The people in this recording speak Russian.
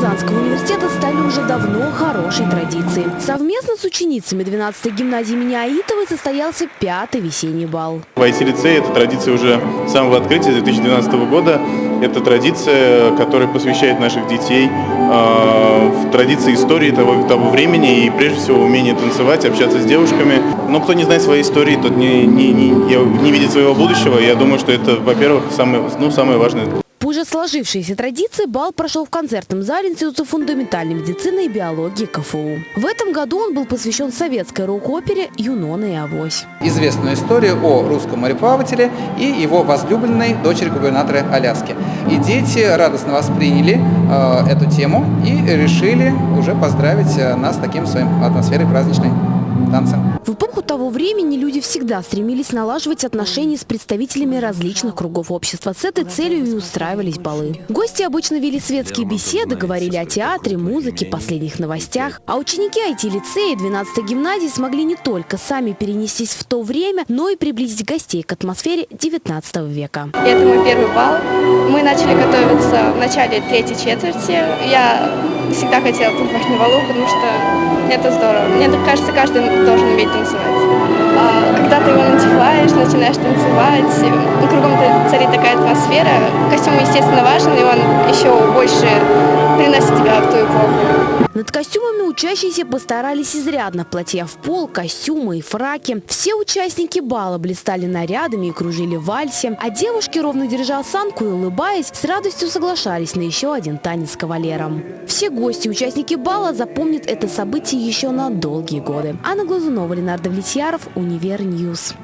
Казанского университета стали уже давно хорошей традицией. Совместно с ученицами 12-й гимназии имени Аитовой состоялся пятый весенний бал. В IT-лицее эта традиция уже с самого открытия 2012 года. Это традиция, которая посвящает наших детей э, в традиции истории того, того времени и прежде всего умение танцевать, общаться с девушками. Но кто не знает своей истории, тот не, не, не, не видит своего будущего. Я думаю, что это, во-первых, самое, ну, самое важное. Уже сложившейся традиции бал прошел в концертном зале Института фундаментальной медицины и биологии КФУ. В этом году он был посвящен советской рок-опере «Юнона и Авось». Известную историю о русском мореплавателе и его возлюбленной дочери губернатора Аляски. И дети радостно восприняли э, эту тему и решили уже поздравить э, нас с таким своим атмосферой праздничной танца. В эпоху того времени люди всегда стремились налаживать отношения с представителями различных кругов общества. С этой целью и устраивались балы. Гости обычно вели светские беседы, говорили о театре, музыке, последних новостях. А ученики IT-лицея 12-й гимназии смогли не только сами перенестись в то время, но и приблизить гостей к атмосфере 19 века. Это мой первый бал. Мы начали готовиться в начале третьей четверти. Я всегда хотела танцевать на балу, потому что это здорово. Мне кажется, каждый должен уметь танцевать. А, когда ты его надеваешь, начинаешь танцевать, ну, кругом царит такая атмосфера. Костюм, естественно, важен, и он еще больше приносит в ту эпоху. Над костюмами учащиеся постарались изрядно. Платья в пол, костюмы и фраки. Все участники бала блистали нарядами и кружили в вальсе. А девушки, ровно держа осанку и улыбаясь, с радостью соглашались на еще один танец с кавалером. Все гости, участники бала запомнят это событие еще на долгие годы. Анна Глазунова, Ленар Давлетьяров, Univer News.